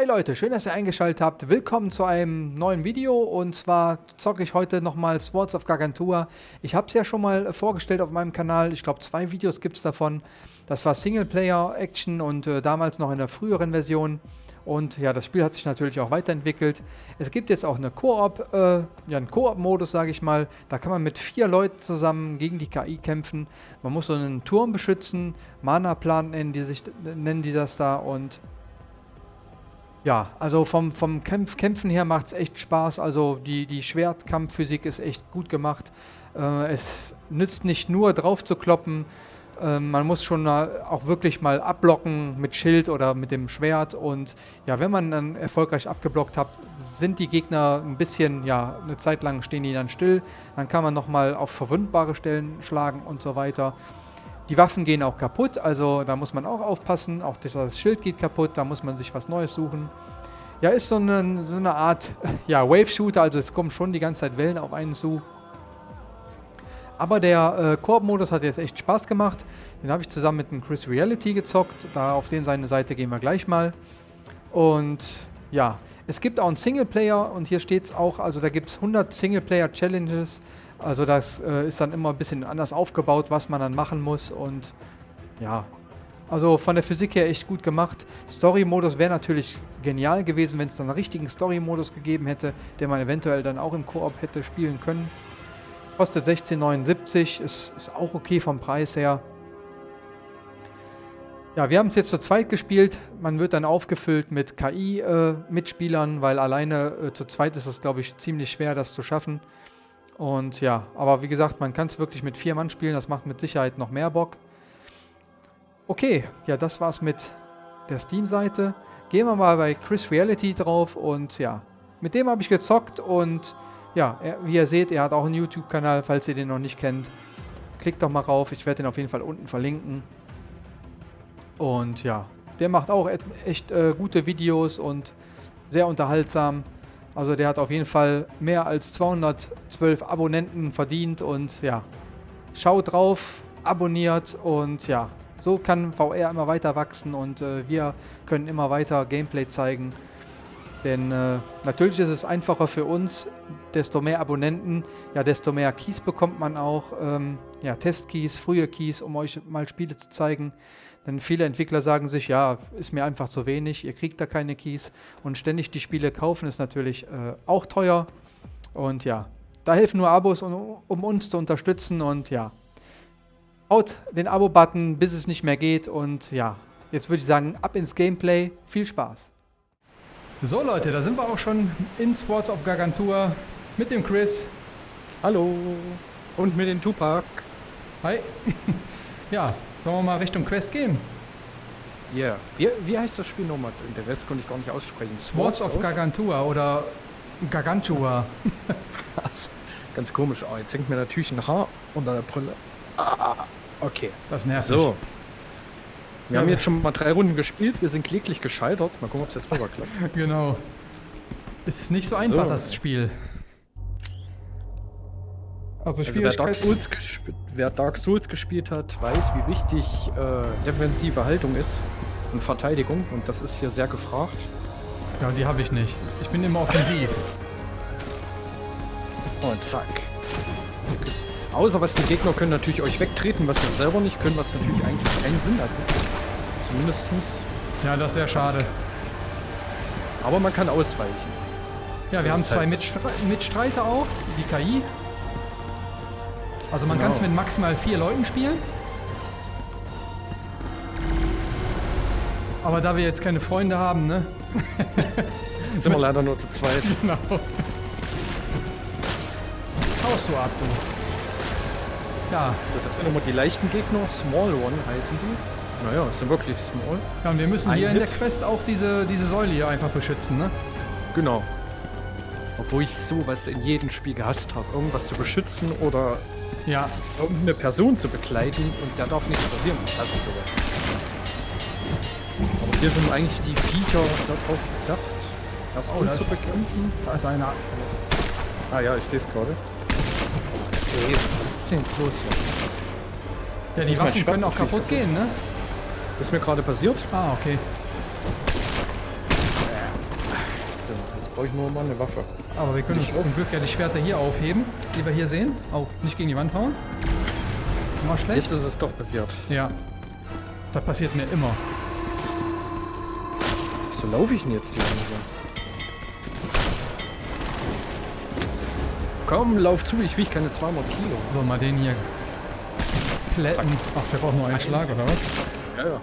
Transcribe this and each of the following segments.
Hi Leute, schön, dass ihr eingeschaltet habt. Willkommen zu einem neuen Video und zwar zocke ich heute nochmal Swords of Gargantua. Ich habe es ja schon mal vorgestellt auf meinem Kanal, ich glaube zwei Videos gibt es davon. Das war Singleplayer-Action und äh, damals noch in der früheren Version. Und ja, das Spiel hat sich natürlich auch weiterentwickelt. Es gibt jetzt auch eine Koop, äh, ja, einen Koop-Modus, sage ich mal. Da kann man mit vier Leuten zusammen gegen die KI kämpfen. Man muss so einen Turm beschützen, Mana-Plan nennen nennen die das da und ja, also vom, vom Kämpf Kämpfen her macht es echt Spaß. Also die, die Schwertkampfphysik ist echt gut gemacht. Äh, es nützt nicht nur drauf zu kloppen, äh, man muss schon auch wirklich mal abblocken mit Schild oder mit dem Schwert. Und ja, wenn man dann erfolgreich abgeblockt hat, sind die Gegner ein bisschen, ja, eine Zeit lang stehen die dann still. Dann kann man nochmal auf verwundbare Stellen schlagen und so weiter. Die Waffen gehen auch kaputt, also da muss man auch aufpassen. Auch das Schild geht kaputt, da muss man sich was Neues suchen. Ja, ist so eine, so eine Art ja, Wave-Shooter, also es kommen schon die ganze Zeit Wellen auf einen zu. Aber der äh, Koop-Modus hat jetzt echt Spaß gemacht. Den habe ich zusammen mit dem Chris Reality gezockt. Da auf den seine Seite gehen wir gleich mal. Und ja, es gibt auch einen Singleplayer und hier steht es auch, also da gibt es 100 Singleplayer-Challenges. Also das äh, ist dann immer ein bisschen anders aufgebaut, was man dann machen muss und ja, also von der Physik her echt gut gemacht. Story-Modus wäre natürlich genial gewesen, wenn es dann einen richtigen Story-Modus gegeben hätte, den man eventuell dann auch im Koop hätte spielen können. Kostet 16,79, ist, ist auch okay vom Preis her. Ja, wir haben es jetzt zu zweit gespielt. Man wird dann aufgefüllt mit KI-Mitspielern, äh, weil alleine äh, zu zweit ist es, glaube ich, ziemlich schwer, das zu schaffen. Und ja, aber wie gesagt, man kann es wirklich mit vier Mann spielen. Das macht mit Sicherheit noch mehr Bock. Okay, ja, das war's mit der Steam-Seite. Gehen wir mal bei Chris Reality drauf und ja, mit dem habe ich gezockt und ja, er, wie ihr seht, er hat auch einen YouTube-Kanal, falls ihr den noch nicht kennt. Klickt doch mal rauf, ich werde den auf jeden Fall unten verlinken. Und ja, der macht auch echt äh, gute Videos und sehr unterhaltsam. Also der hat auf jeden Fall mehr als 212 Abonnenten verdient und ja, schaut drauf, abonniert und ja, so kann VR immer weiter wachsen und äh, wir können immer weiter Gameplay zeigen. Denn äh, natürlich ist es einfacher für uns, desto mehr Abonnenten, ja, desto mehr Keys bekommt man auch. Ähm, ja, Testkeys, frühe Keys, um euch mal Spiele zu zeigen. Denn viele Entwickler sagen sich, ja, ist mir einfach zu wenig, ihr kriegt da keine Keys. Und ständig die Spiele kaufen ist natürlich äh, auch teuer. Und ja, da helfen nur Abos, um, um uns zu unterstützen. Und ja, haut den Abo-Button, bis es nicht mehr geht. Und ja, jetzt würde ich sagen, ab ins Gameplay. Viel Spaß. So Leute, da sind wir auch schon in Swords of Gargantua mit dem Chris. Hallo. Und mit dem Tupac. Hi. ja, Sollen wir mal Richtung Quest gehen? Ja. Yeah. Wie, wie heißt das Spiel nochmal? Der Rest konnte ich gar nicht aussprechen. Swords of Gargantua oder Gargantua. Ganz komisch. Oh, jetzt hängt mir natürlich ein Haar unter der Brille. Ah, okay. Das nervt. So. Wir ja. haben jetzt schon mal drei Runden gespielt. Wir sind kläglich gescheitert. Mal gucken, ob es jetzt rüber klappt. genau. Ist nicht so einfach, so. das Spiel. Also, also Dark Souls wer, Dark Souls gespielt hat, weiß, wie wichtig äh, defensive Haltung ist und Verteidigung. Und das ist hier sehr gefragt. Ja, die habe ich nicht. Ich bin immer offensiv. Und zack. Außer was die Gegner können natürlich euch wegtreten, was wir selber nicht können, was natürlich eigentlich keinen Sinn hat. Zumindest. Ja, das ist sehr schade. Aber man kann ausweichen. Ja, wir haben zwei Mitstreiter auch, die KI. Also man genau. kann es mit maximal vier Leuten spielen. Aber da wir jetzt keine Freunde haben, ne? Sind wir leider nur zu zweit. Genau. Haust du ab, du. Ja. Das sind immer die leichten Gegner. Small One heißen die. Naja, sind wirklich Small. Ja, und wir müssen Ein hier Hit. in der Quest auch diese, diese Säule hier einfach beschützen, ne? Genau. Obwohl ich sowas in jedem Spiel gehasst habe. Irgendwas zu beschützen oder ja. Irgendeine Person zu begleiten und der darf nichts passieren. Das ist sowas. Aber hier sind eigentlich die Viecher darauf gedacht, das oh, da zu bekämpfen. Da ist einer. Ah ja, ich sehe es gerade. Okay, was ist denn jetzt los hier? Ja, die Waffen können auch kaputt gehen, ne? ist mir gerade passiert. Ah, okay. brauche ich nur mal eine Waffe. Aber wir können uns zum Glück ja die Schwerter hier aufheben, die wir hier sehen. Oh, nicht gegen die Wand hauen. Das ist immer schlecht. Jetzt ist es doch passiert. Ja. Das passiert mir immer. So laufe ich denn jetzt hier so? Komm, lauf zu, ich wiege keine 200 Kilo. So, mal den hier plätten. Ach, der braucht nur einen Schlag, oder was? Ja, ja.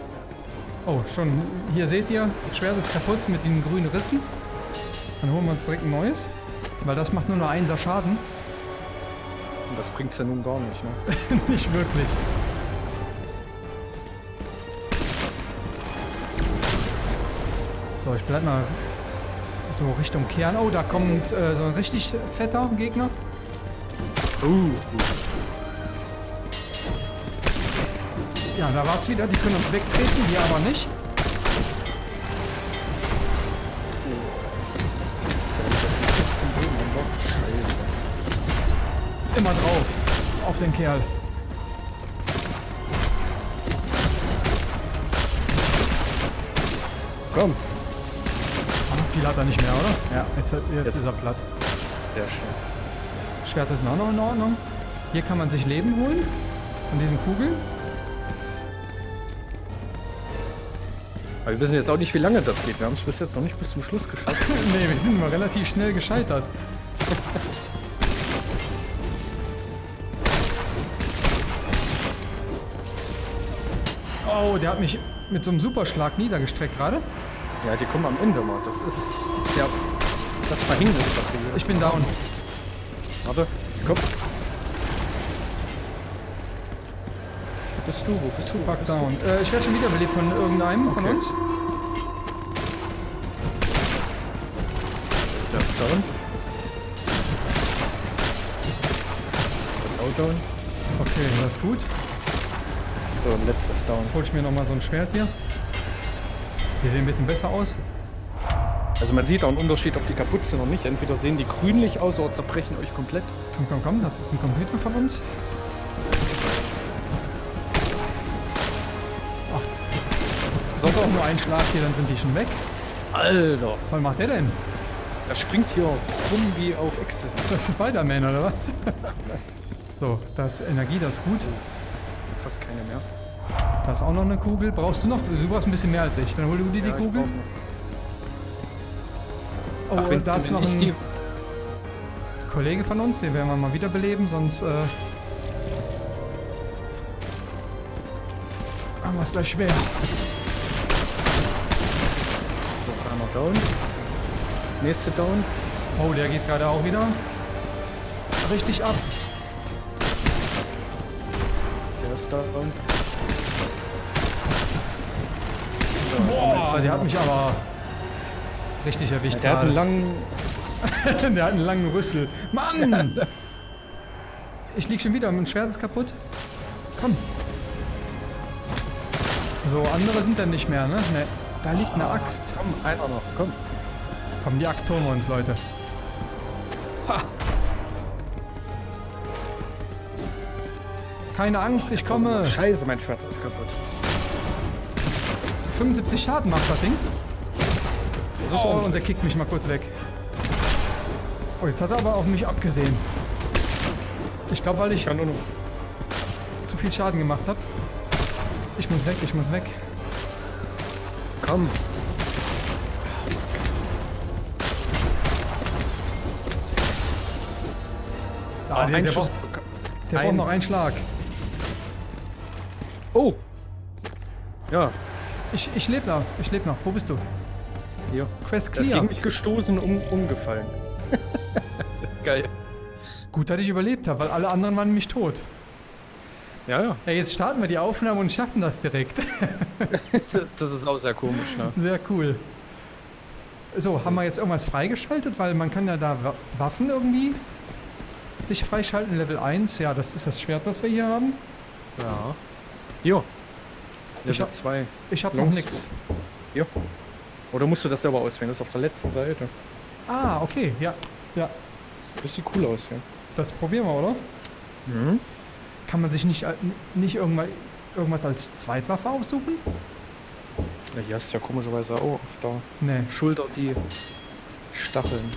Oh, schon. Hier seht ihr, Schwert ist kaputt mit den grünen Rissen. Dann holen wir uns direkt ein neues. Weil das macht nur noch Einser Schaden. Und das bringt's ja nun gar nicht, ne? nicht wirklich. So, ich bleib mal so Richtung Kern. Oh, da kommt äh, so ein richtig fetter Gegner. Uh. Ja, da war es wieder. Die können uns wegtreten, die aber nicht. Auf den Kerl. Komm. Viel hat er nicht mehr, oder? Ja, jetzt, jetzt, jetzt. ist er platt. Sehr schön. Schwert ist auch noch in Ordnung. Hier kann man sich Leben holen. Von diesen Kugeln. Aber wir wissen jetzt auch nicht, wie lange das geht. Wir haben es bis jetzt noch nicht bis zum Schluss geschafft. nee, wir sind immer relativ schnell gescheitert. oh, der hat mich mit so einem Superschlag niedergestreckt gerade. Ja, die kommen am Ende mal. Das ist ja das Verhängnis dafür. Ich bin down. Warte, komm. Wo bist du? Wo bist du? Tupac down. Äh, ich werde schon wieder belebt von irgendeinem okay. von uns. Das ist down. Das ist auch down. Okay, das ist gut. So, letztes down. Jetzt hol ich mir nochmal so ein Schwert hier. Die sehen ein bisschen besser aus. Also man sieht auch einen Unterschied, ob die kaputt sind oder nicht. Entweder sehen die grünlich aus oder zerbrechen euch komplett. Komm, komm, komm, das ist ein Computer von uns. Ach. Sonst auch nur ein Schlag hier, dann sind die schon weg. Alter. Was macht der denn? Er springt hier rum wie auf Ecstasy. Ist das Spider-Man oder was? so, das Energie, das ist gut. Da ist auch noch eine Kugel. Brauchst du noch? Du brauchst ein bisschen mehr als ich. Dann hol du dir ja, die Kugel. Oh, Ach, wenn, da ist noch ein Kollege von uns. Den werden wir mal wiederbeleben, sonst äh, haben wir es gleich schwer. So, einmal down. Nächste down. Oh, der geht gerade auch wieder richtig ab. Der ist down. Boah, der hat mich aber richtig erwischt. Der hat einen langen... der hat einen langen Rüssel. Mann! ich lieg schon wieder, mein Schwert ist kaputt. Komm. So, andere sind dann nicht mehr, ne? Ne, da liegt eine Axt. Komm, einer noch, komm. Komm, die Axt holen wir uns, Leute. Ha! Keine Angst, ich komme. Scheiße, mein Schwert ist kaputt. 75 Schaden macht das Ding. Oh, und der kickt mich mal kurz weg. Oh, jetzt hat er aber auf mich abgesehen. Ich glaube, weil ich zu viel Schaden gemacht habe. Ich muss weg, ich muss weg. Komm. Ah, der, der, braucht, der braucht noch einen Schlag. Oh. Ja, ich, ich lebe noch. Ich lebe noch. Wo bist du? Hier. Quest clear. Er ist gegen mich gestoßen und um, umgefallen. Geil. Gut, dass ich überlebt habe, weil alle anderen waren nämlich tot. Ja, ja. Ja, jetzt starten wir die Aufnahme und schaffen das direkt. das ist auch sehr komisch, ne? Sehr cool. So, haben wir jetzt irgendwas freigeschaltet? Weil man kann ja da Waffen irgendwie sich freischalten. Level 1, ja, das ist das Schwert, was wir hier haben. Ja. Jo, ich zwei. Ich habe noch nichts. Ja. Oder musst du das selber auswählen? Das ist auf der letzten Seite. Ah, okay, ja. Ja. Das sieht cool aus, ja. Das probieren wir, oder? Mhm. Kann man sich nicht, äh, nicht irgendwas, irgendwas als Zweitwaffe aussuchen? Ja, hier hast du ja komischerweise auch auf der nee. Schulter die Stacheln.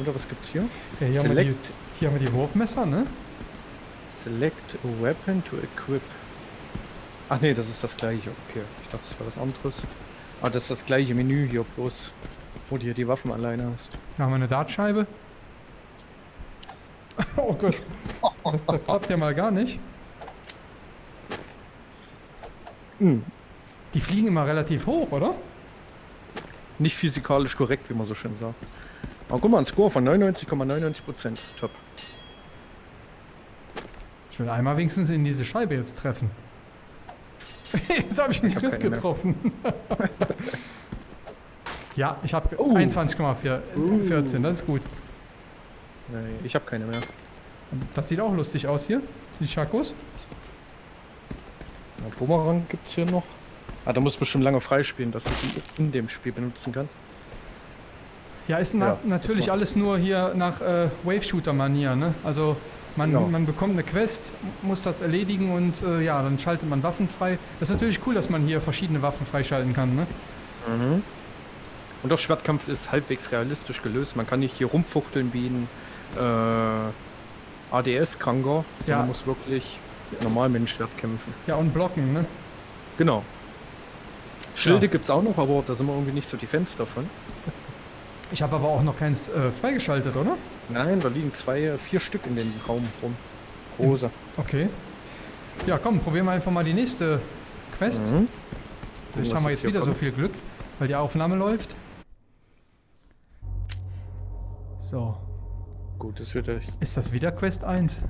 Oder was gibt's hier? Ja, hier, haben die, hier haben wir die Wurfmesser, ne? Select a weapon to equip. Ach nee, das ist das gleiche. Okay, ich dachte, das war was anderes. Ah, das ist das gleiche Menü hier bloß, wo du hier die Waffen alleine hast. Da haben wir eine Dartscheibe. oh Gott. Das, das klappt ja mal gar nicht. Hm. Die fliegen immer relativ hoch, oder? Nicht physikalisch korrekt, wie man so schön sagt. Aber guck mal, ein Score von 99,99%. ,99%. Top. Ich will einmal wenigstens in diese Scheibe jetzt treffen. jetzt habe ich einen Chris getroffen. ja, ich habe uh. 21,14. Das ist gut. Nee, ich habe keine mehr. Das sieht auch lustig aus hier. Die Chakos. Ja, Bumerang gibt es hier noch. Ah, da muss bestimmt lange freispielen, dass du die in dem Spiel benutzen kannst. Ja, ist na ja, natürlich alles nur hier nach äh, Wave-Shooter-Manier, ne? Also man, genau. man bekommt eine Quest, muss das erledigen und äh, ja, dann schaltet man Waffen frei. Das ist natürlich cool, dass man hier verschiedene Waffen freischalten kann, ne? Mhm. Und auch Schwertkampf ist halbwegs realistisch gelöst. Man kann nicht hier rumfuchteln wie ein äh, ADS-Kranker, ja. muss wirklich normal mit dem Schwert kämpfen. Ja, und blocken, ne? Genau. Schilde ja. es auch noch, aber da sind wir irgendwie nicht so die Fans davon. Ich habe aber auch noch keins äh, freigeschaltet, oder? Nein, da liegen zwei, vier Stück in den Raum rum. Rosa. Okay. Ja, komm, probieren wir einfach mal die nächste Quest. Mhm. Vielleicht haben wir jetzt wieder kommt. so viel Glück, weil die Aufnahme läuft. So. Gut, das wird echt. Ist das wieder Quest 1?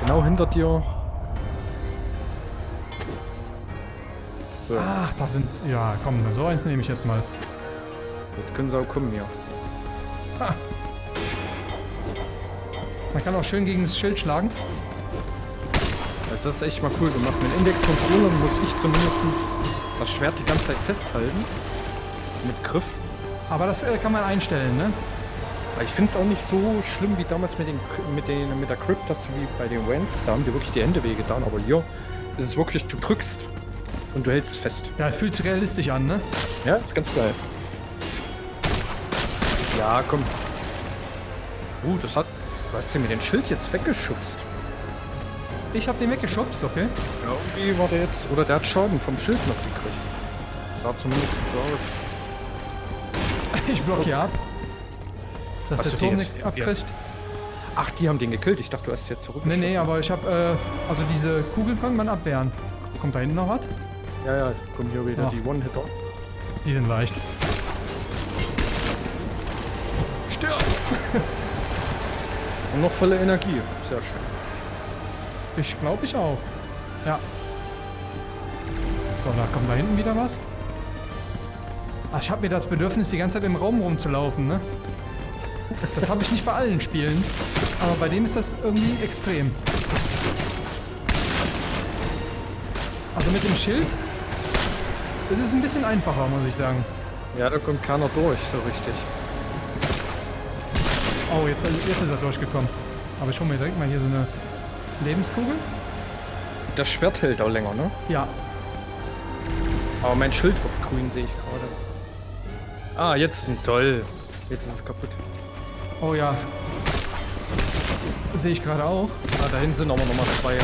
Genau hinter dir. So. Ach, da sind... Ja, komm, so eins nehme ich jetzt mal. Jetzt können sie auch kommen hier. Ha. Man kann auch schön gegen das Schild schlagen. Das ist echt mal cool gemacht. Mit Index-Controller muss ich zumindest das Schwert die ganze Zeit festhalten. Mit Griff. Aber das äh, kann man einstellen, ne? Ich finde es auch nicht so schlimm wie damals mit, den, mit, den, mit der Crypt, dass wie bei den Wens. Da haben die wirklich die Hände wehgetan. Aber hier ist es wirklich, du drückst und du hältst fest. Ja, fühlt sich realistisch an, ne? Ja, ist ganz geil. Ja, komm. Uh, das hat... Du hast den mit dem Schild jetzt weggeschubst. Ich hab den weggeschubst, okay. Ja, irgendwie war der jetzt... Oder der hat Schaden vom Schild noch gekriegt. Sah zumindest so aus. Ich block hier ab. Dass hast der Turm nichts abkriegt. Ach, die haben den gekillt. Ich dachte, du hast jetzt zurück. Nee, nee, aber ich hab, äh, also diese Kugeln kann man abwehren. Kommt da hinten noch was? Ja, ja, kommen hier wieder Ach. die One-Hitter. Die sind leicht. Und noch volle Energie. Sehr schön. Ich glaube ich auch. Ja. So, da kommt da hinten wieder was. Ich habe mir das Bedürfnis, die ganze Zeit im Raum rumzulaufen, ne? Das habe ich nicht bei allen Spielen. Aber bei dem ist das irgendwie extrem. Also mit dem Schild ist es ein bisschen einfacher, muss ich sagen. Ja, da kommt keiner durch, so richtig. Oh, jetzt, jetzt ist er durchgekommen. Aber ich hole mir direkt mal hier so eine Lebenskugel. Das Schwert hält auch länger, ne? Ja. Aber mein Schild wird grün, sehe ich gerade. Ah, jetzt ist ein toll. Jetzt ist es kaputt. Oh ja. Sehe ich gerade auch. Ah, da hinten sind aber nochmal zwei.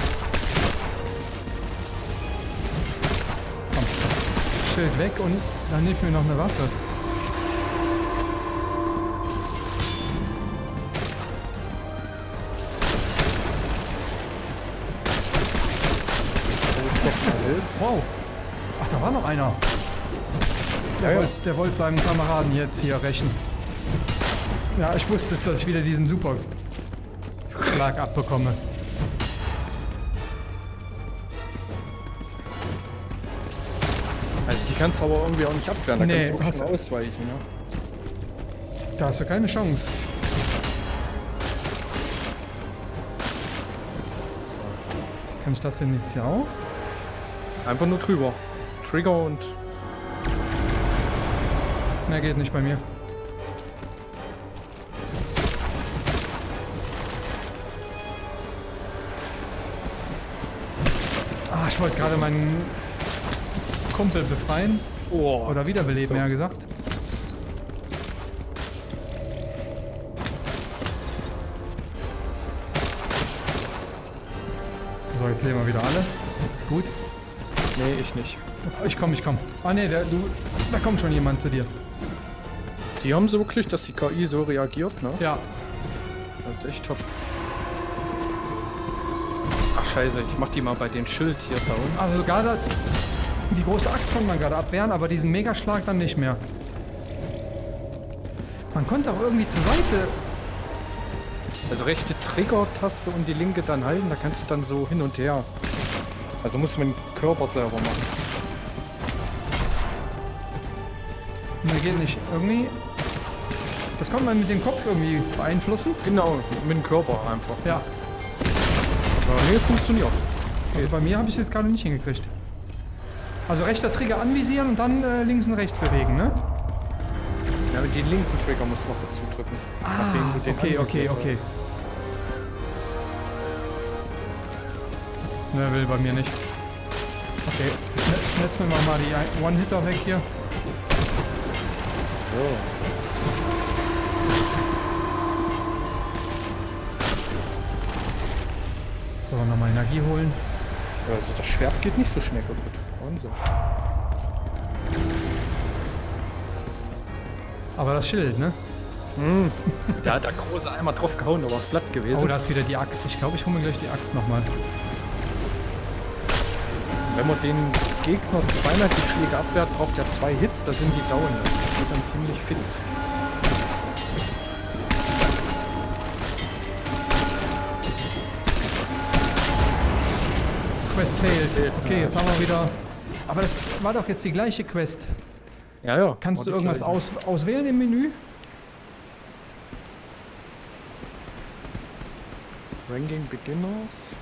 Komm. Schild weg und dann nehme ich mir noch eine Waffe. Der, wollte seinem Kameraden jetzt hier rächen. Ja, ich wusste es, dass ich wieder diesen super Schlag abbekomme. Also die kannst du aber irgendwie auch nicht abwehren, da nee, kannst du auch ausweichen, ne? Da hast du keine Chance. Kann ich das denn jetzt hier auch? Einfach nur drüber. Trigger und... Mehr geht nicht bei mir. Ah, ich wollte gerade meinen Kumpel befreien. Oh. Oder wiederbeleben, so. ja gesagt. So, jetzt leben wir wieder alle. Ist gut. Nee, ich nicht. Ich komm, ich komm. Ah ne, der, du, da kommt schon jemand zu dir. Die haben so wirklich, dass die KI so reagiert, ne? Ja. Das ist echt top. Ach scheiße, ich mach die mal bei den Schild hier down. Also sogar das, die große Axt konnte man gerade abwehren, aber diesen Megaschlag dann nicht mehr. Man konnte auch irgendwie zur Seite. Also rechte Trigger-Taste und die linke dann halten, da kannst du dann so hin und her. Also muss man den Körper selber machen. Ne, geht nicht. Irgendwie. Das kann man mit dem Kopf irgendwie beeinflussen. Genau, mit dem Körper einfach. Ja. Aber nee, funktioniert. Also bei mir habe ich es jetzt gerade nicht hingekriegt. Also rechter Trigger anvisieren und dann äh, links und rechts bewegen, ne? Ja, mit den linken Trigger musst du noch dazu drücken. Ah, okay, okay, okay. Ne, will bei mir nicht. Okay, schnetzen wir mal die One-Hitter weg hier. So. So, nochmal Energie holen. Also das Schwert geht nicht so schnell kaputt. Wahnsinn. Aber das Schild, ne? Mm. da hat der große einmal drauf gehauen, da war es platt gewesen. Oh, da ist wieder die Axt. Ich glaube, ich hole mir gleich die Axt nochmal. Wenn man den Gegner zweimal die Schläge abwehrt, braucht er zwei Hits, da sind die down. Das geht dann ziemlich fix. Quest failed. Okay, jetzt haben wir wieder... Aber das war doch jetzt die gleiche Quest. Ja, ja. Kannst du irgendwas aus, auswählen im Menü? Ranking Beginners.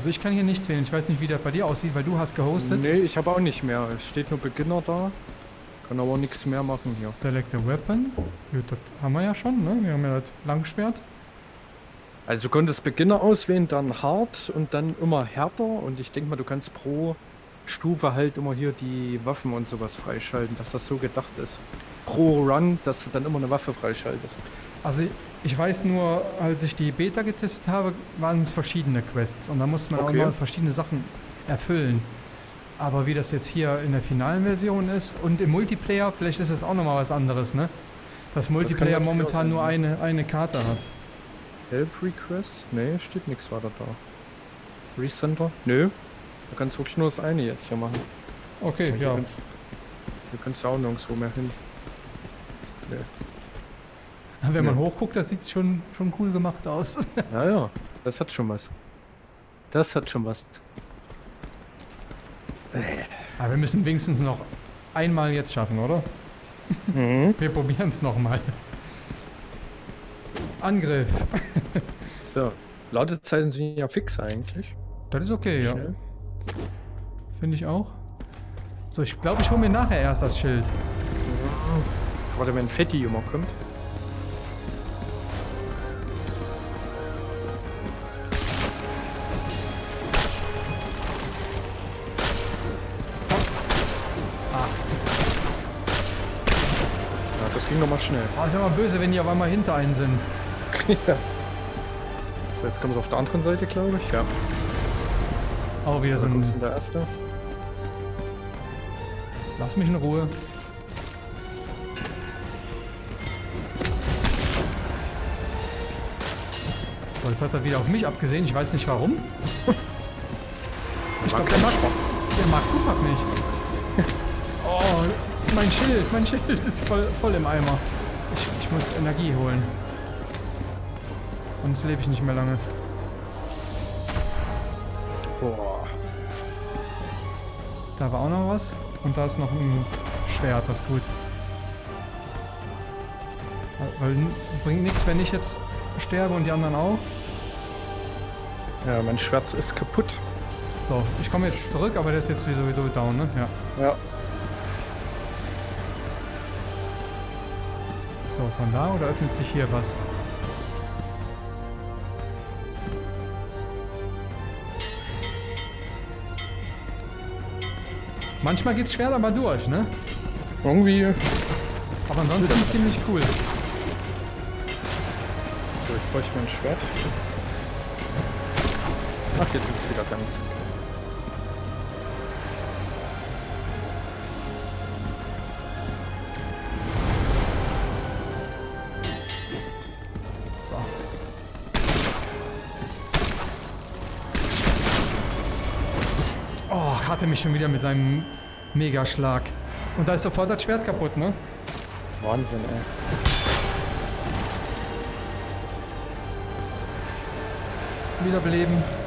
Also ich kann hier nichts wählen. Ich weiß nicht, wie der bei dir aussieht, weil du hast gehostet. Nee, ich habe auch nicht mehr. Es steht nur Beginner da. Kann aber nichts mehr machen hier. Select a Weapon. Gut, das haben wir ja schon, ne? Wir haben ja das Langschwert. Also du konntest Beginner auswählen, dann hart und dann immer härter. Und ich denke mal, du kannst pro Stufe halt immer hier die Waffen und sowas freischalten, dass das so gedacht ist. Pro Run, dass du dann immer eine Waffe freischaltest. Also ich weiß nur, als ich die Beta getestet habe, waren es verschiedene Quests. Und da musste man okay. auch mal verschiedene Sachen erfüllen. Aber wie das jetzt hier in der finalen Version ist und im Multiplayer, vielleicht ist es auch nochmal was anderes, ne? Dass Multiplayer das momentan nur eine, eine Karte hat. Help Request? Nee, steht nichts weiter da. Recenter? Nö. Du kannst wirklich nur das eine jetzt hier machen. Okay, ja. Kannst, du kannst ja auch nirgendwo mehr hin. Wenn man hochguckt, das sieht schon, schon cool gemacht aus. ja, ja. Das hat schon was. Das hat schon was. Aber wir müssen wenigstens noch einmal jetzt schaffen, oder? Mhm. Wir probieren es nochmal. Angriff. so, Ladezeiten sind ja fix eigentlich. Das ist okay, Schnell. ja. Finde ich auch. So, ich glaube, ich hole mir nachher erst das Schild. Ja. Warte, wenn Fetti immer kommt. Ah. Ja, das ging nochmal schnell. Oh, ist ja mal böse, wenn die auf einmal hinter einen sind. ja. So, jetzt kommen wir auf der anderen Seite, glaube ich. Ja. Oh, wieder so ein... Der erste. Lass mich in Ruhe. Jetzt hat er wieder auf mich abgesehen. Ich weiß nicht warum. ich glaube, der mag, der mag Tupac nicht. oh, mein Schild, mein Schild ist voll, voll im Eimer. Ich, ich muss Energie holen. Sonst lebe ich nicht mehr lange. Boah. Da war auch noch was. Und da ist noch ein Schwert, das ist gut. Weil bringt nichts, wenn ich jetzt sterbe und die anderen auch. Ja, mein Schwert ist kaputt. So, ich komme jetzt zurück, aber der ist jetzt sowieso down, ne? Ja. Ja. So, von da oder öffnet sich hier was? Manchmal geht's schwer aber durch, ne? Irgendwie. Aber ansonsten ziemlich cool. So, ich bräuchte mir ein Schwert. Ach, jetzt ist es wieder ganz. So. Oh, hatte mich schon wieder mit seinem Megaschlag. Und da ist sofort das Schwert kaputt, ne? Wahnsinn, ey. Wiederbeleben.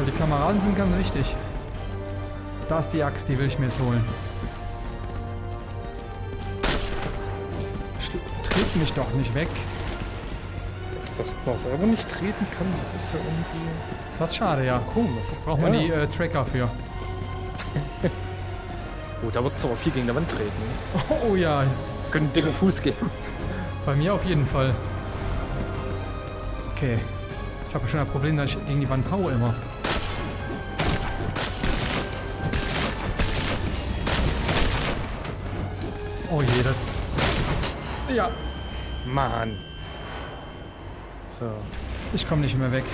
Weil die Kameraden sind ganz wichtig. Da ist die Axt, die will ich mir jetzt holen. Tritt mich doch nicht weg. Dass man selber nicht treten kann, das ist ja irgendwie Das ist schade, ja. komisch. Braucht man Ja. die äh, Tracker für. Oh, da wird es aber viel gegen die Wand treten. Oh ja, Können dicken Fuß geben. bei mir auf jeden Fall. Okay. Ich habe schon ein Problem, dass ich gegen die Wand haue immer. Oh je, das... Ja, Mann. So. ich komme nicht mehr weg.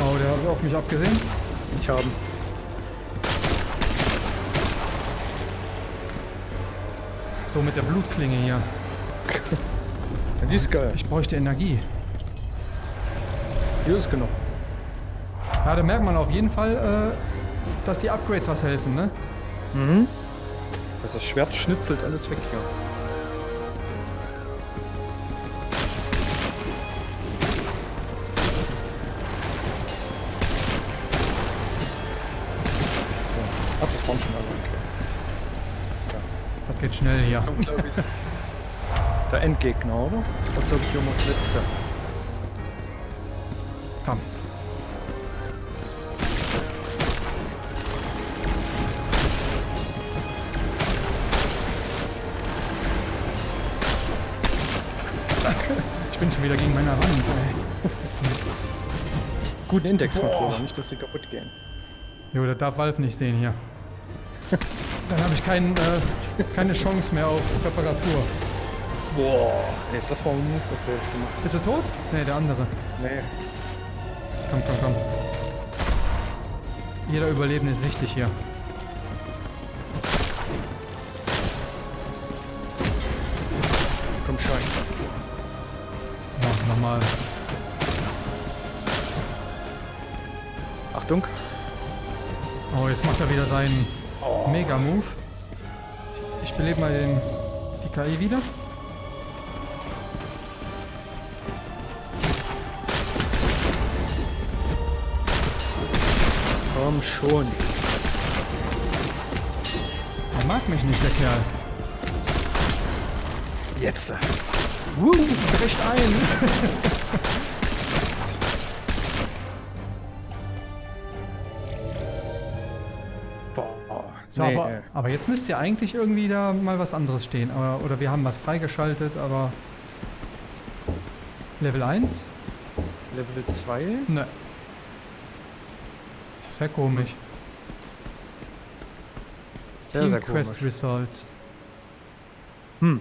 Oh, der hat auf mich abgesehen. Ich habe. So mit der Blutklinge hier. Ja, die ist geil. Ich bräuchte Energie. Hier ist genug. Ja, da merkt man auf jeden Fall, äh, dass die Upgrades was helfen, ne? Mhm. Das Schwert schnitzelt alles weg hier. So. Ach, das waren schon alle, okay. Das geht schnell hier. Der Endgegner, oder? Das war, glaube ich, immer das letzte. Ich bin schon wieder gegen meine Wand. Ey. Guten Indexcontroller, nicht, dass die kaputt gehen. Jo, das darf Valve nicht sehen hier. Dann habe ich kein, äh, keine Chance mehr auf Reparatur. Boah, nee, das war ein Move, was wir jetzt gemacht Bist du tot? Nee, der andere. haben. Nee. Komm, komm, komm. Jeder Überlebende ist wichtig hier. Komm schon. Nochmal. Achtung. Oh, jetzt macht er wieder seinen Mega-Move. Ich belebe mal den, die KI wieder. Komm schon. Er mag mich nicht, der Kerl. Jetzt. Woo, bricht ein. Boah. So, nee, aber, äh, aber jetzt müsste ja eigentlich irgendwie da mal was anderes stehen. Aber, oder wir haben was freigeschaltet, aber... Level 1? Level 2. Ne. Sehr komisch. Sehr, Team sehr Quest komisch. Results. Hm.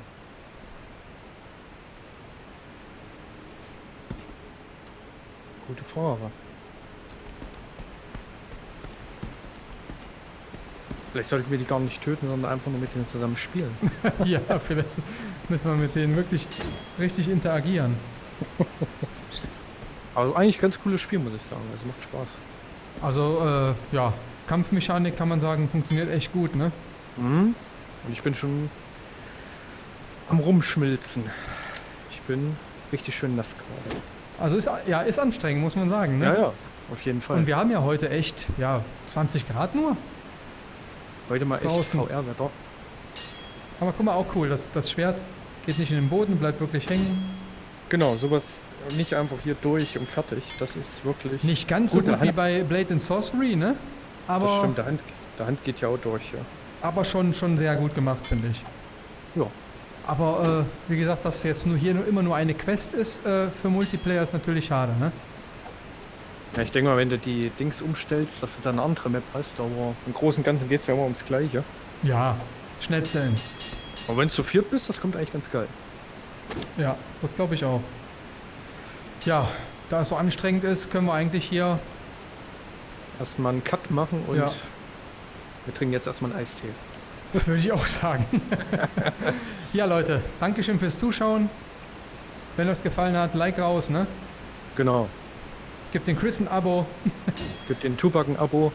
Gute Frage. Vielleicht sollten wir die gar nicht töten, sondern einfach nur mit denen zusammen spielen. ja, vielleicht müssen wir mit denen wirklich richtig interagieren. Also eigentlich ganz cooles Spiel, muss ich sagen. Also macht Spaß. Also, äh, ja, Kampfmechanik kann man sagen, funktioniert echt gut, ne? Mhm. Und ich bin schon am Rumschmilzen. Ich bin richtig schön nass gerade. Also ist, ja, ist anstrengend, muss man sagen, ne? Ja, ja, auf jeden Fall. Und wir haben ja heute echt, ja, 20 Grad nur. Heute mal echt draußen. VR-Wetter. Aber guck mal, auch cool, das, das Schwert geht nicht in den Boden, bleibt wirklich hängen. Genau, sowas nicht einfach hier durch und fertig. Das ist wirklich. Nicht ganz so Gut, wie bei Blade and Sorcery, ne? das Aber, stimmt, der Hand, der Hand geht ja auch durch. Ja. aber schon, schon sehr gut gemacht, finde ich. Ja. Aber äh, wie gesagt, dass jetzt nur hier nur immer nur eine Quest ist äh, für Multiplayer ist natürlich schade, ne? ja, ich denke mal, wenn du die Dings umstellst, dass du dann eine andere Map hast, aber im Großen und Ganzen geht es ja immer ums Gleiche. Ja, Schnetzeln. Und wenn du zu viert bist, das kommt eigentlich ganz geil. Ja, das glaube ich auch. Ja, da es so anstrengend ist, können wir eigentlich hier... Erstmal einen Cut machen und Ja. wir trinken jetzt erstmal einen Eistee. Würde ich auch sagen. ja, Leute, Dankeschön fürs Zuschauen. Wenn euch gefallen hat, Like raus, ne? Genau. Gebt den Chris ein Abo. Gib den Tupac ein Abo.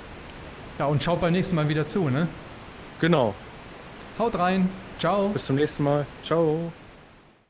Ja, und schaut beim nächsten Mal wieder zu, ne? Genau. Haut rein. Ciao. Bis zum nächsten Mal. Ciao.